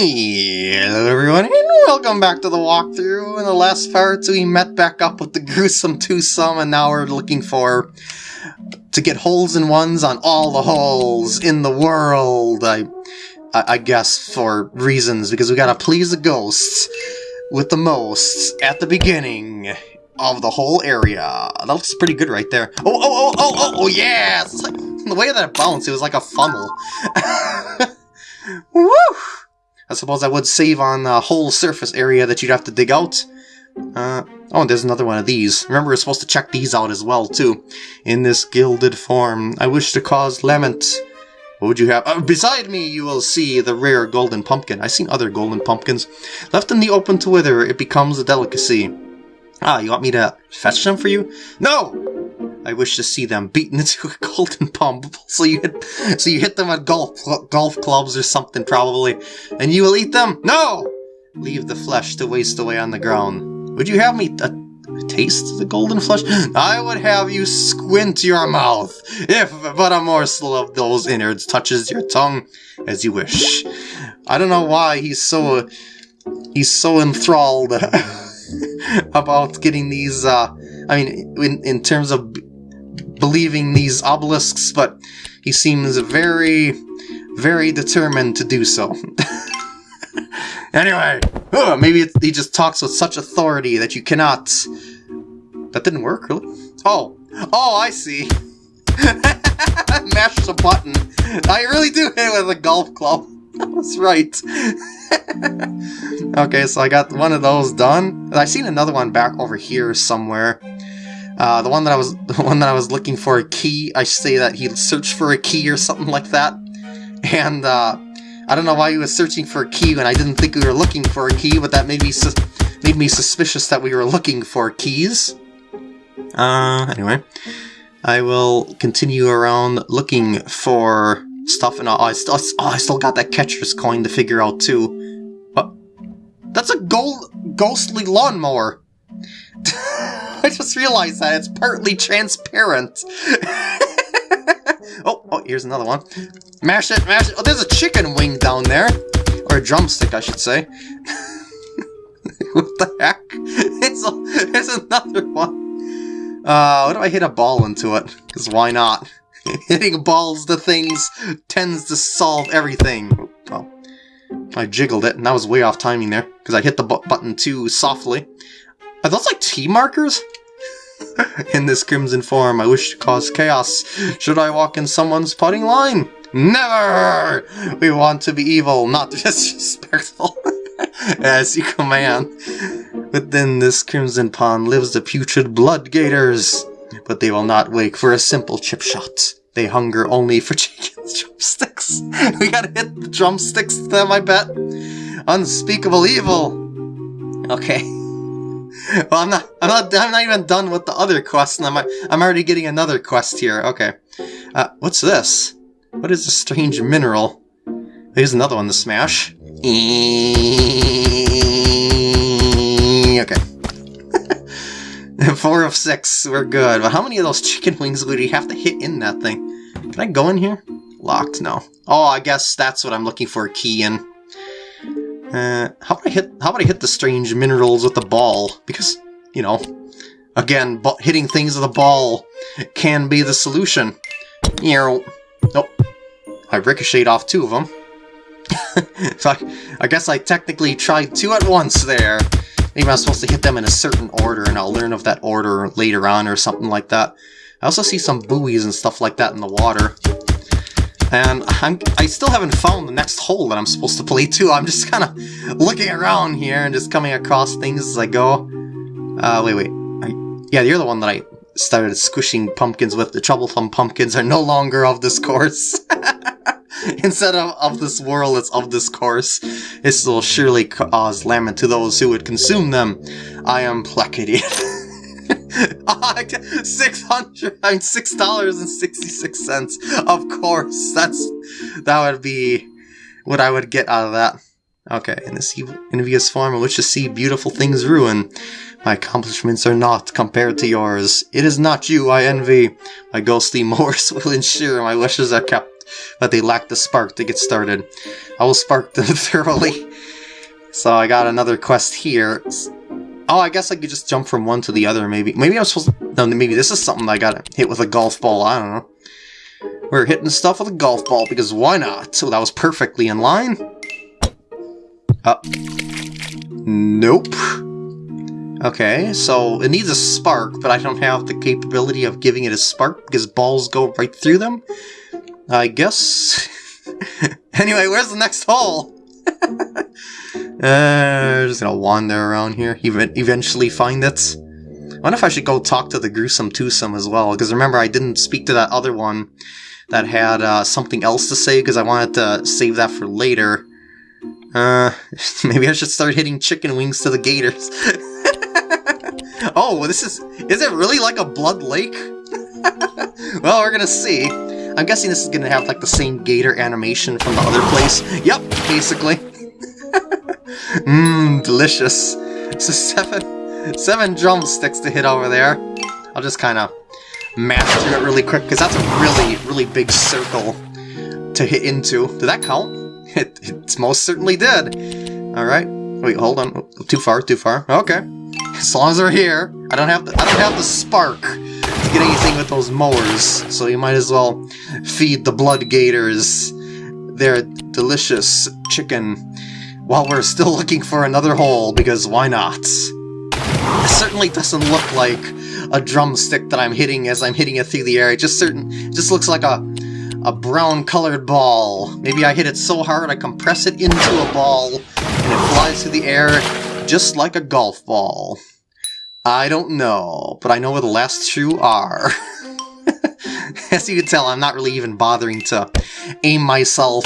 Hello everyone, and welcome back to the walkthrough. In the last part, we met back up with the gruesome twosome, and now we're looking for to get holes in ones on all the holes in the world. I, I, guess for reasons because we gotta please the ghosts with the most at the beginning of the whole area. That looks pretty good right there. Oh, oh, oh, oh, oh, oh, like, the way that it bounced, it was like a funnel. I suppose I would save on the whole surface area that you'd have to dig out. Uh, oh, there's another one of these. Remember, we're supposed to check these out as well, too. In this gilded form, I wish to cause lament. What would you have? Uh, beside me, you will see the rare golden pumpkin. I've seen other golden pumpkins. Left in the open to wither, it becomes a delicacy. Ah, you want me to fetch them for you? No! I wish to see them beaten into a golden pump. So you hit, so you hit them with golf golf clubs or something probably, and you will eat them. No, leave the flesh to waste away on the ground. Would you have me a, taste the golden flesh? I would have you squint your mouth, if but a morsel of those innards touches your tongue, as you wish. I don't know why he's so he's so enthralled about getting these. Uh, I mean, in in terms of believing these obelisks, but he seems very, very determined to do so. anyway, ugh, maybe he just talks with such authority that you cannot... That didn't work, really? Oh, oh, I see. Mash the button. I really do hit with a golf club. That's right. okay, so I got one of those done. I seen another one back over here somewhere. Uh, the one that I was the one that I was looking for a key, I say that he searched for a key or something like that. And uh, I don't know why he was searching for a key when I didn't think we were looking for a key, but that made me made me suspicious that we were looking for keys. Uh, anyway, I will continue around looking for stuff, and oh, I still oh, I still got that catcher's coin to figure out too. What? That's a gold ghostly lawnmower. I just realized that it's partly transparent. oh, oh, here's another one. Mash it, mash it. Oh, there's a chicken wing down there. Or a drumstick, I should say. what the heck? It's a, there's another one. Uh, what do I hit a ball into it? Because why not? Hitting balls to things tends to solve everything. Oh, I jiggled it, and that was way off timing there, because I hit the button too softly. Are those like tee markers? in this crimson form, I wish to cause chaos. Should I walk in someone's putting line? Never! We want to be evil, not disrespectful. As you command. Within this crimson pond lives the putrid blood gators. But they will not wake for a simple chip shot. They hunger only for chicken drumsticks. we gotta hit the drumsticks them, I bet. Unspeakable evil. Okay. Well, I'm not, I'm not, I'm not even done with the other quest, and I'm, I'm already getting another quest here. Okay. Uh, what's this? What is a strange mineral? Here's another one to smash. Okay. Four of six, we're good. But how many of those chicken wings would he have to hit in that thing? Can I go in here? Locked, no. Oh, I guess that's what I'm looking for a key in. Uh, how about I hit? How about I hit the strange minerals with the ball? Because you know, again, hitting things with a ball can be the solution. You know, nope. I ricocheted off two of them. so I, I guess I technically tried two at once there. Maybe I'm supposed to hit them in a certain order, and I'll learn of that order later on or something like that. I also see some buoys and stuff like that in the water. And I'm, I still haven't found the next hole that I'm supposed to play to. I'm just kind of looking around here and just coming across things as I go. Uh, wait, wait. I, yeah, you're the one that I started squishing pumpkins with. The troublesome pumpkins are no longer of this course. Instead of of this world, it's of this course. This will surely cause lament to those who would consume them. I am placated. Six hundred, mean six dollars and sixty-six cents. Of course, that's that would be what I would get out of that. Okay, in this envious form in which to see beautiful things ruin. My accomplishments are not compared to yours. It is not you I envy. My ghostly Morse will ensure my wishes are kept. but they lack the spark to get started. I will spark them thoroughly. So I got another quest here. Oh, I guess I could just jump from one to the other, maybe. Maybe I'm supposed to... No, maybe this is something I gotta hit with a golf ball. I don't know. We're hitting stuff with a golf ball, because why not? So that was perfectly in line. Uh, nope. Okay, so it needs a spark, but I don't have the capability of giving it a spark because balls go right through them. I guess. anyway, where's the next hole? uh, just gonna wander around here, even eventually find it. I wonder if I should go talk to the gruesome twosome as well, because remember I didn't speak to that other one that had uh, something else to say, because I wanted to save that for later. Uh, maybe I should start hitting chicken wings to the gators. oh, this is... Is it really like a blood lake? well, we're gonna see. I'm guessing this is gonna have like the same gator animation from the other place. Yep, basically. Mmm, delicious. So seven, seven drumsticks to hit over there. I'll just kind of through it really quick, because that's a really, really big circle to hit into. Did that count? It, it most certainly did. Alright. Wait, hold on. Too far, too far. Okay. As long as they're here, I don't have the, I don't have the spark to get anything with those mowers, so you might as well feed the blood gators their delicious chicken while we're still looking for another hole, because why not? It certainly doesn't look like a drumstick that I'm hitting as I'm hitting it through the air. It just certain just looks like a a brown colored ball. Maybe I hit it so hard I compress it into a ball and it flies through the air just like a golf ball. I don't know, but I know where the last two are. As you can tell, I'm not really even bothering to aim myself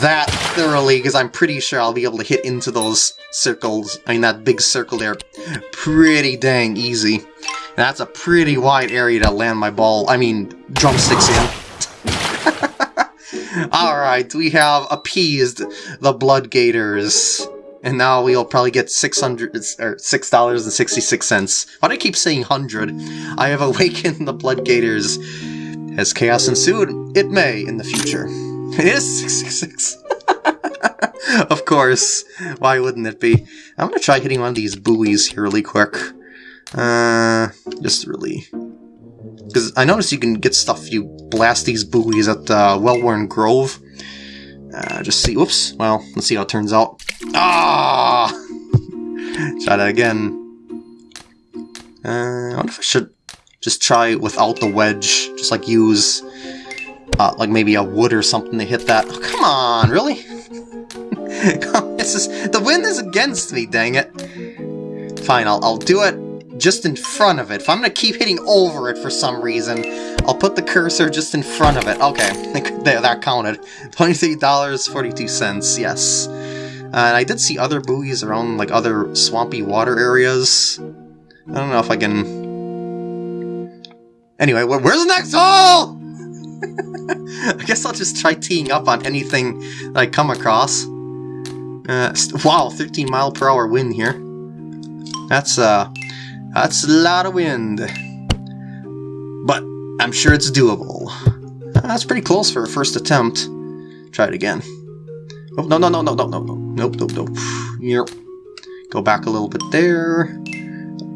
that thoroughly, because I'm pretty sure I'll be able to hit into those circles, I mean that big circle there, pretty dang easy. That's a pretty wide area to land my ball, I mean, drumsticks in. Alright, we have appeased the Blood Gators. And now we'll probably get 600 or $6.66. Why do I keep saying 100? I have awakened the Blood Gators. Has chaos ensued? It may in the future. It is 666. of course. Why wouldn't it be? I'm gonna try hitting one of these buoys here really quick. Uh, just really because I noticed you can get stuff you blast these buoys at uh, Well-Worn Grove. Uh, just see, whoops, well, let's see how it turns out. Ah! try that again. Uh, I wonder if I should just try without the wedge, just like use, uh, like maybe a wood or something to hit that. Oh, come on, really? this is, the wind is against me, dang it. Fine, I'll, I'll do it just in front of it. If I'm going to keep hitting over it for some reason, I'll put the cursor just in front of it. Okay, there, that counted. $23.42, yes. And I did see other buoys around, like, other swampy water areas. I don't know if I can... Anyway, where's the next hole? I guess I'll just try teeing up on anything that I come across. Uh, wow, 13 mile per hour wind here. That's, uh, that's a lot of wind. But I'm sure it's doable. That's pretty close for a first attempt. Try it again. Oh, no, no, no, no, no, no, no. Nope, nope, nope. Yep. Go back a little bit there.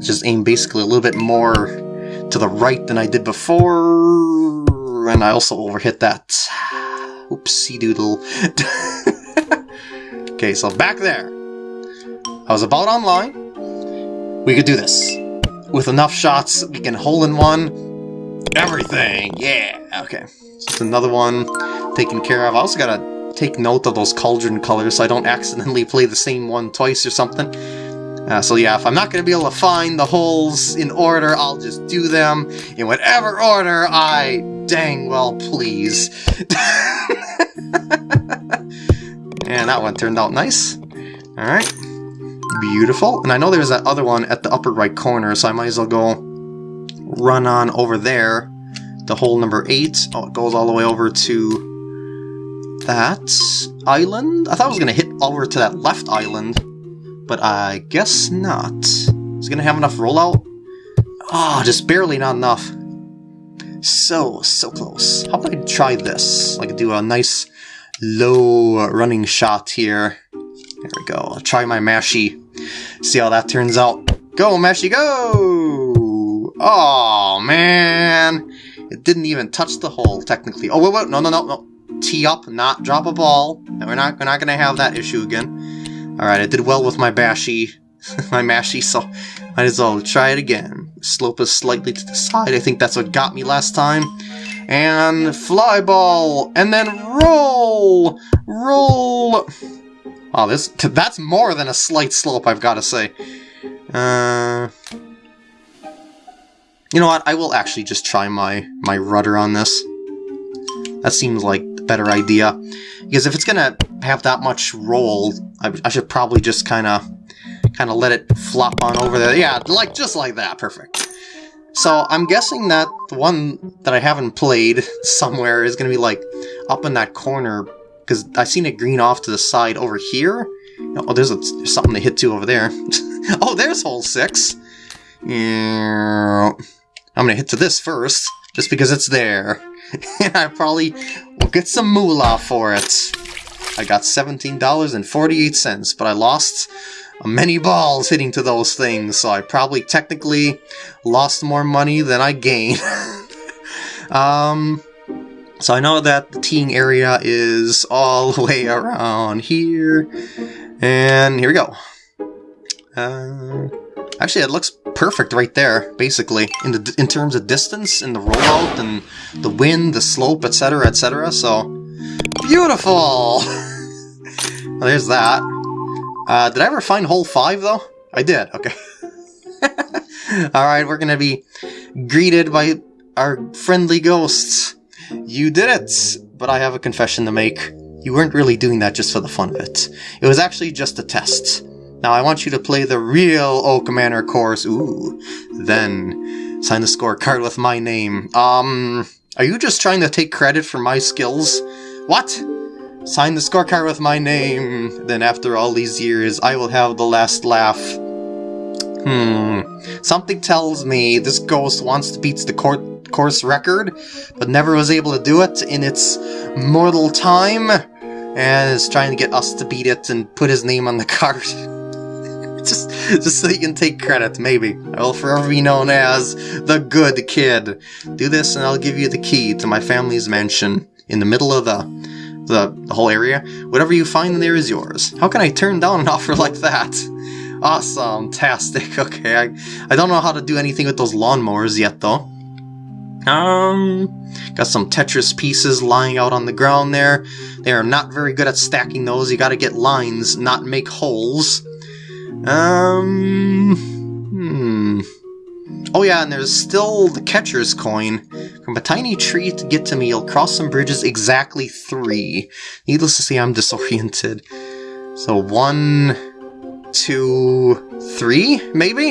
Just aim basically a little bit more to the right than I did before. And I also overhit that. Oopsie doodle. okay, so back there. I was about online. We could do this. With enough shots, we can hole in one. Everything! Yeah! Okay. So another one taken care of. I also gotta take note of those cauldron colors so I don't accidentally play the same one twice or something. Uh, so yeah, if I'm not going to be able to find the holes in order, I'll just do them in whatever order I dang well please. and that one turned out nice. Alright. Beautiful. And I know there's that other one at the upper right corner, so I might as well go run on over there the hole number 8. Oh, it goes all the way over to that island? I thought I was going to hit over to that left island, but I guess not. Is going to have enough rollout? Oh, just barely not enough. So, so close. How about I try this? I Like do a nice low running shot here. There we go. I'll try my Mashy. See how that turns out. Go, Mashy, go! Oh, man. It didn't even touch the hole, technically. Oh, wait, wait, no, no, no, no. Tee up, not drop a ball. No, we're not, we're not gonna have that issue again. Alright, I did well with my Bashy, my Mashy, so might as well try it again. Slope is slightly to the side. I think that's what got me last time. And fly ball, and then roll! Roll! Oh, this that's more than a slight slope, I've got to say. Uh, you know what? I will actually just try my, my rudder on this. That seems like a better idea. Because if it's gonna have that much roll, I, I should probably just kind of kind of let it flop on over there. Yeah, like just like that. Perfect. So I'm guessing that the one that I haven't played somewhere is to be like up in that corner because I've seen it green off to the side over here. Oh, there's, a, there's something to hit to over there. oh, there's hole six. Yeah. I'm gonna hit to this first, just because it's there. and I probably will get some moolah for it. I got $17.48, but I lost many balls hitting to those things, so I probably technically lost more money than I gained. um, so I know that the teeing area is all the way around here, and here we go. Uh, actually, it looks perfect right there, basically, in the in terms of distance, and the rollout, and the wind, the slope, etc., etc. So, beautiful! well, there's that. Uh, did I ever find hole 5, though? I did, okay. Alright, we're gonna be greeted by our friendly ghosts. You did it! But I have a confession to make. You weren't really doing that just for the fun of it. It was actually just a test. Now I want you to play the real Oak Manor course. Ooh. Then, sign the scorecard with my name. Um, are you just trying to take credit for my skills? What? Sign the scorecard with my name. Then after all these years, I will have the last laugh. Hmm. Something tells me this ghost wants to beat the court course record, but never was able to do it in its mortal time, and is trying to get us to beat it and put his name on the card. just, just so he can take credit, maybe. I will forever be known as the good kid. Do this and I'll give you the key to my family's mansion in the middle of the the, the whole area. Whatever you find there is yours. How can I turn down an offer like that? Awesome, tastic. Okay, I, I don't know how to do anything with those lawnmowers yet, though. Um, got some Tetris pieces lying out on the ground there. They are not very good at stacking those. You gotta get lines, not make holes. Um, hmm. Oh yeah, and there's still the catcher's coin. From a tiny tree to get to me, you'll cross some bridges exactly three. Needless to say, I'm disoriented. So one, two, three, maybe?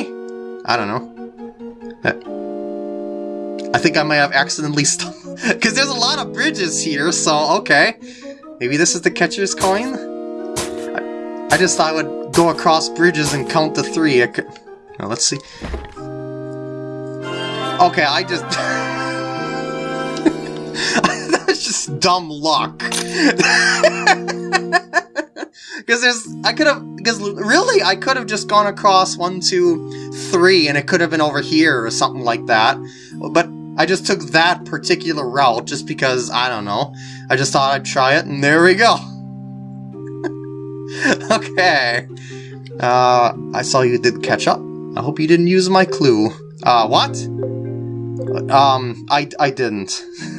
I don't know. Uh, I think I might have accidentally stumbled. Because there's a lot of bridges here, so okay. Maybe this is the catcher's coin? I, I just thought I would go across bridges and count to three. Could, now, let's see. Okay, I just... That's just dumb luck. Because there's... I could have... Because really, I could have just gone across one, two, three, and it could have been over here or something like that. But I just took that particular route just because, I don't know. I just thought I'd try it, and there we go. okay. Uh, I saw you did catch up. I hope you didn't use my clue. Uh, what? Um, I, I didn't.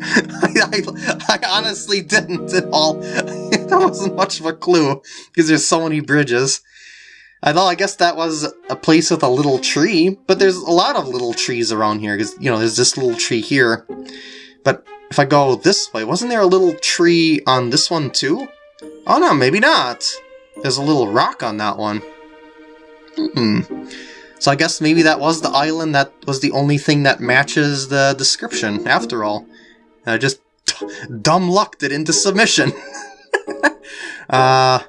I, I, honestly didn't at all. that wasn't much of a clue, because there's so many bridges. I thought, I guess that was a place with a little tree, but there's a lot of little trees around here, because, you know, there's this little tree here. But if I go this way, wasn't there a little tree on this one too? Oh no, maybe not. There's a little rock on that one. Hmm. So I guess maybe that was the island that was the only thing that matches the description, after all. I just dumb lucked it into submission. uh,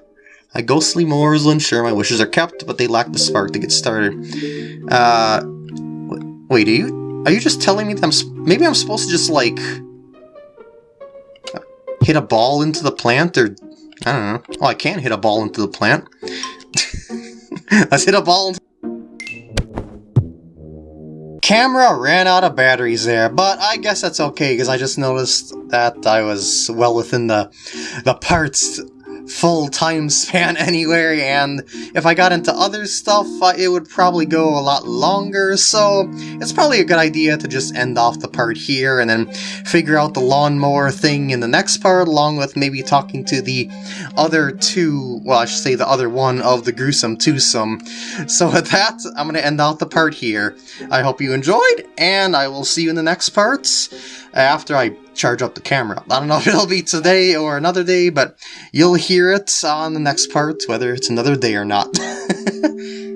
a ghostly moors will ensure my wishes are kept, but they lack the spark to get started. Uh, wait, are you Are you just telling me that I'm... Maybe I'm supposed to just, like... Hit a ball into the plant, or... I don't know. Oh, I can hit a ball into the plant. Let's hit a ball into... Camera ran out of batteries there, but I guess that's okay, because I just noticed that I was well within the, the parts full time span anyway, and if I got into other stuff, uh, it would probably go a lot longer, so it's probably a good idea to just end off the part here and then figure out the lawnmower thing in the next part, along with maybe talking to the other two, well, I should say the other one of the gruesome twosome. So with that, I'm going to end out the part here. I hope you enjoyed, and I will see you in the next parts after I charge up the camera. I don't know if it'll be today or another day, but you'll hear it on the next part, whether it's another day or not.